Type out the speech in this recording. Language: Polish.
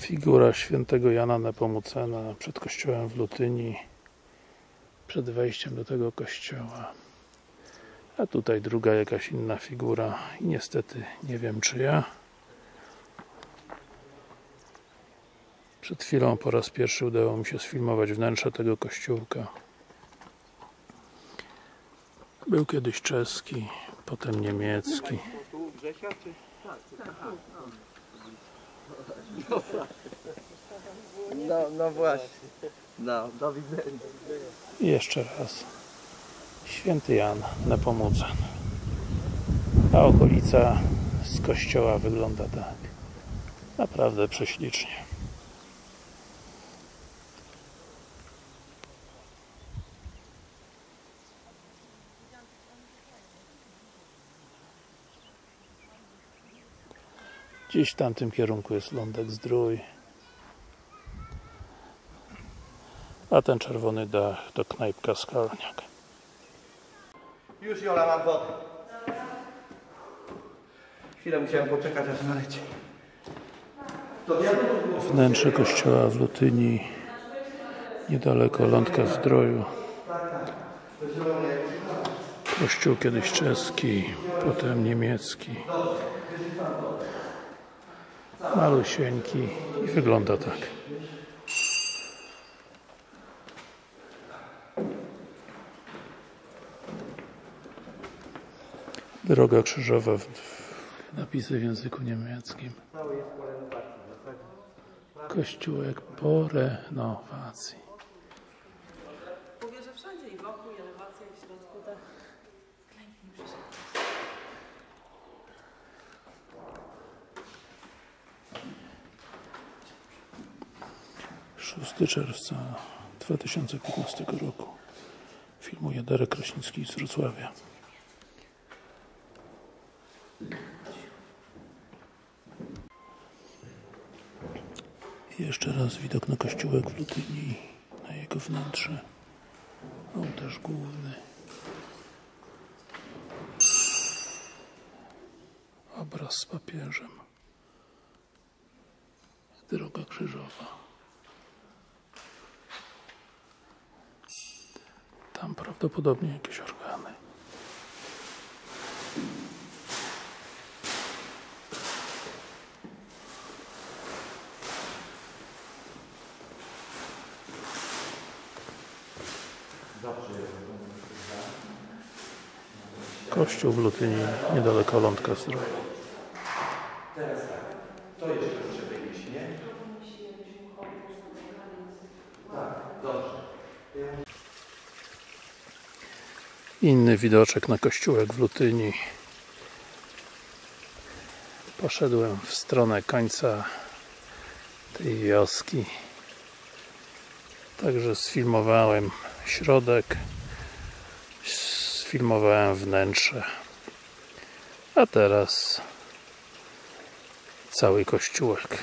Figura świętego Jana Nepomucena przed kościołem w Lutyni przed wejściem do tego kościoła. A tutaj druga jakaś inna figura i niestety nie wiem czyja przed chwilą po raz pierwszy udało mi się sfilmować wnętrze tego kościółka. Był kiedyś czeski potem niemiecki. Czy? No, no właśnie. No, do widzenia. Jeszcze raz Święty Jan Nepomucen a okolica z kościoła wygląda tak naprawdę prześlicznie Gdzieś w tamtym kierunku jest lądek zdrój a ten czerwony dach to knajpka Skalniak Już Jola mam wodę. Chwilę musiałem poczekać aż naleci. To wiadomo, było wnętrze kościoła w Lutyni niedaleko lądka zdroju kościół kiedyś czeski potem niemiecki malusieńki i wygląda tak droga krzyżowa w, napisy w języku niemieckim kościółek po renowacji Mówię, że wszędzie i wokół, i elewacja, i w środku, tak. Klęknij przyszedł. 6 czerwca 2015 roku. Filmuje Darek Kraśnicki z Wrocławia. Jeszcze raz widok na kościółek w Lutyni na jego wnętrze. Ołtarz główny. Obraz z papieżem. Droga krzyżowa prawdopodobnie jakieś organy. Kościół w Lutyni, niedaleko Lądka Zdrowia. To jeszcze trzeba iść, nie? Tak, dobrze. Inny widoczek na kościółek w Lutyni. Poszedłem w stronę końca tej wioski. Także sfilmowałem środek, sfilmowałem wnętrze. A teraz cały kościółek.